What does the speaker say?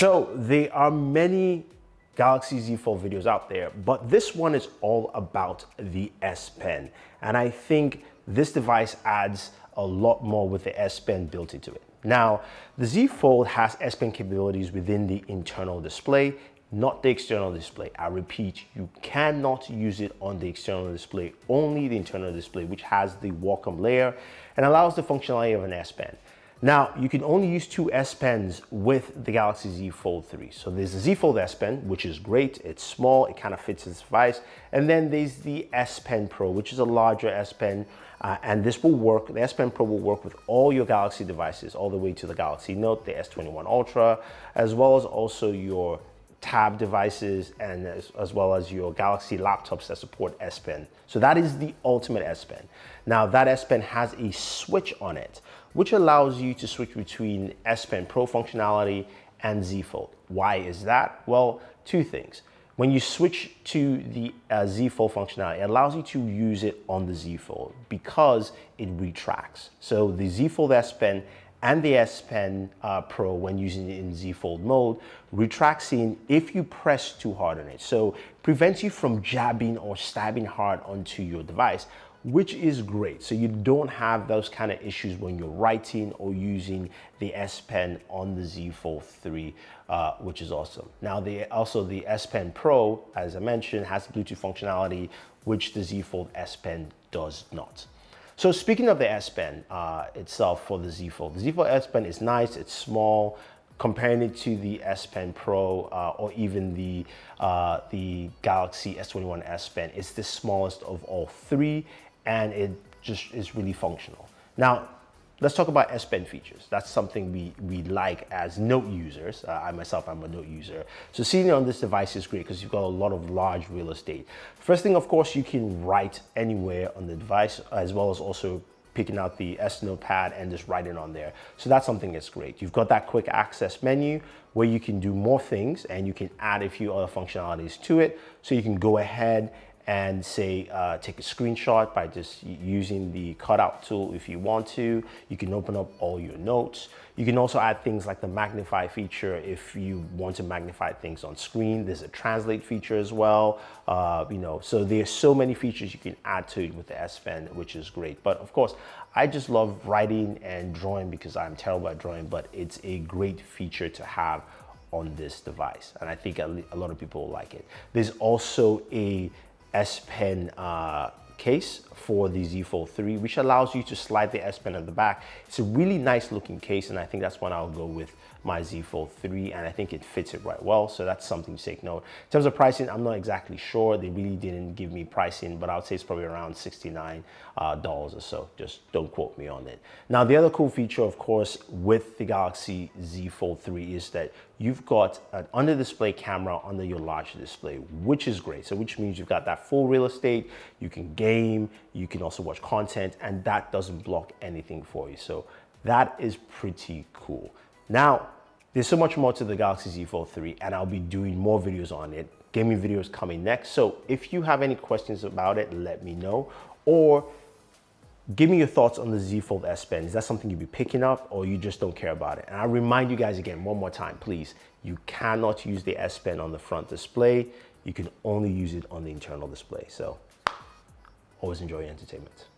there are many Galaxy Z Fold videos out there, but this one is all about the S Pen. And I think this device adds a lot more with the S Pen built into it. Now, the Z Fold has S Pen capabilities within the internal display, not the external display. I repeat, you cannot use it on the external display, only the internal display, which has the Wacom layer and allows the functionality of an S Pen. Now, you can only use two S Pens with the Galaxy Z Fold 3. So there's the Z Fold S Pen, which is great. It's small, it kind of fits this device. And then there's the S Pen Pro, which is a larger S Pen. Uh, and this will work, the S Pen Pro will work with all your Galaxy devices, all the way to the Galaxy Note, the S21 Ultra, as well as also your tab devices and as, as, well as your Galaxy laptops that support S Pen. So that is the ultimate S Pen. Now that S Pen has a switch on it, which allows you to switch between S Pen Pro functionality and Z Fold. Why is that? Well, two things. When you switch to the uh, Z Fold functionality, it allows you to use it on the Z Fold because it retracts. So the Z Fold S Pen and the S Pen uh, Pro when using it in Z Fold mode retracts in if you press too hard on it. So prevents you from jabbing or stabbing hard onto your device, which is great. So you don't have those kind of issues when you're writing or using the S Pen on the Z Fold 3, uh, which is awesome. Now, the, also the S Pen Pro, as I mentioned, has Bluetooth functionality, which the Z Fold S Pen does not. So speaking of the S Pen uh, itself for the Z Fold, the Z Fold S Pen is nice, it's small, comparing it to the S Pen Pro uh, or even the, uh, the Galaxy S21 S Pen, it's the smallest of all three and it just is really functional. Now, Let's talk about S Pen features. That's something we, we like as Note users. Uh, I myself, I'm a Note user. So seeing it on this device is great because you've got a lot of large real estate. First thing, of course, you can write anywhere on the device as well as also picking out the S Notepad and just writing on there. So that's something that's great. You've got that quick access menu where you can do more things and you can add a few other functionalities to it. So you can go ahead and say uh, take a screenshot by just using the cutout tool if you want to. You can open up all your notes. You can also add things like the magnify feature if you want to magnify things on screen. There's a translate feature as well. Uh, you know, so there's so many features you can add to it with the S Pen, which is great. But of course, I just love writing and drawing because I'm terrible at drawing, but it's a great feature to have on this device. And I think a lot of people like it. There's also a S Pen uh, case for the Z Fold 3, which allows you to slide the S Pen at the back. It's a really nice looking case, and I think that's one I'll go with my Z Fold 3, and I think it fits it right well, so that's something to take note. In terms of pricing, I'm not exactly sure. They really didn't give me pricing, but I would say it's probably around $69 uh, or so. Just don't quote me on it. Now, the other cool feature, of course, with the Galaxy Z Fold 3 is that you've got an under display camera under your large display, which is great. So which means you've got that full real estate, you can game, you can also watch content, and that doesn't block anything for you. So that is pretty cool. Now, there's so much more to the Galaxy Z Fold 3 and I'll be doing more videos on it. Gaming videos coming next. So if you have any questions about it, let me know. Or give me your thoughts on the Z Fold S Pen. Is that something you'd be picking up or you just don't care about it? And I remind you guys again, one more time, please, you cannot use the S Pen on the front display. You can only use it on the internal display. So always enjoy entertainment.